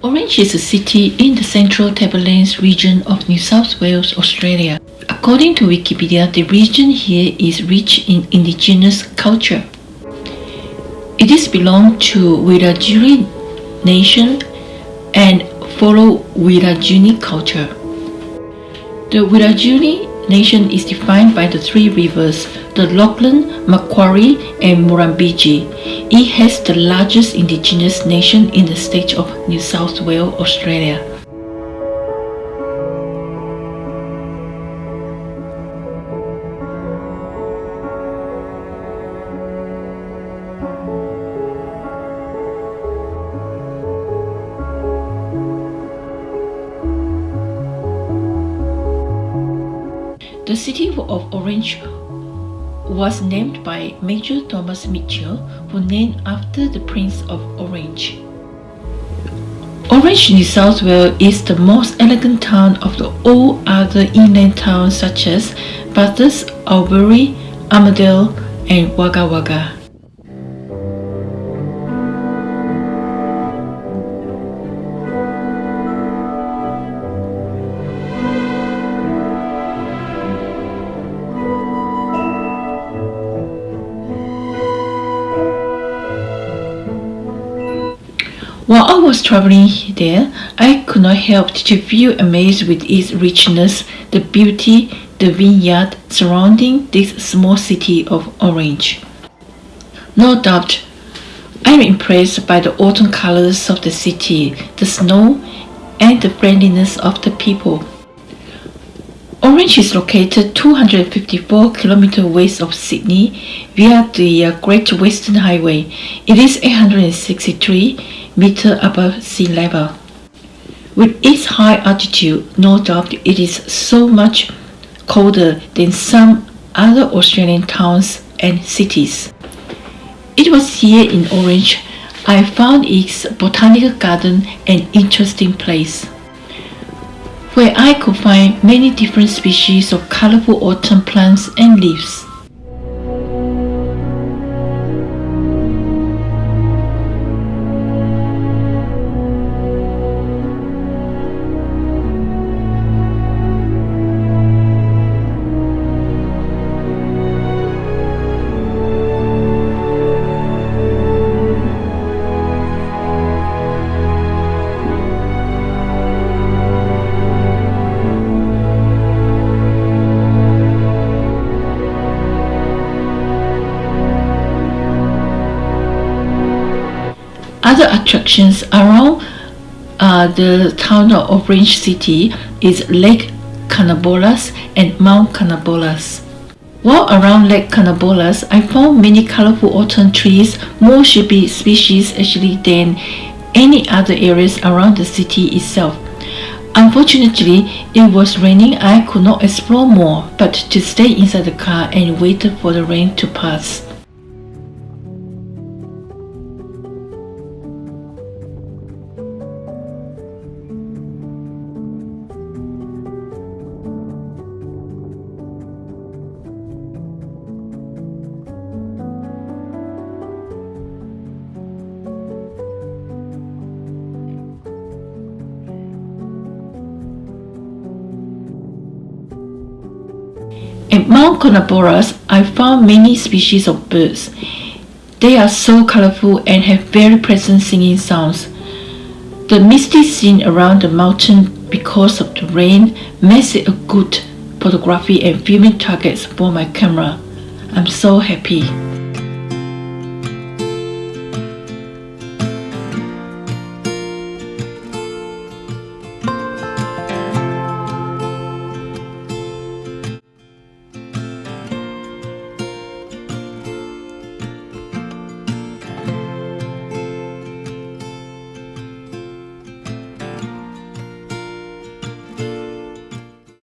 Orange is a city in the central Tablelands region of New South Wales, Australia. According to Wikipedia, the region here is rich in indigenous culture. It is belonged to Wiradjuri nation and follow Wiradjuri culture. The Wiradjuri nation is defined by the three rivers, the Lachlan, Macquarie and Murrumbidgee. It has the largest indigenous nation in the state of New South Wales, Australia. The city of Orange was named by Major Thomas Mitchell, who named after the Prince of Orange. Orange, New South Wales is the most elegant town of the all other inland towns such as Bathurst, Albury, Armidale and Wagga Wagga. While I was traveling there, I could not help to feel amazed with its richness, the beauty, the vineyard surrounding this small city of Orange. No doubt, I'm impressed by the autumn colors of the city, the snow, and the friendliness of the people. Orange is located 254 km west of Sydney via the Great Western Highway. It is 863 meter above sea level. With its high altitude, no doubt it is so much colder than some other Australian towns and cities. It was here in Orange I found its botanical garden an interesting place, where I could find many different species of colorful autumn plants and leaves. Other attractions around uh, the town of Orange City is Lake Canobolas and Mount Canobolas. While around Lake Canobolas, I found many colorful autumn trees, more shady species actually than any other areas around the city itself. Unfortunately, it was raining I could not explore more but to stay inside the car and wait for the rain to pass. Mount Canobolas, I found many species of birds. They are so colorful and have very pleasant singing sounds. The misty scene around the mountain because of the rain makes it a good photography and filming targets for my camera. I'm so happy.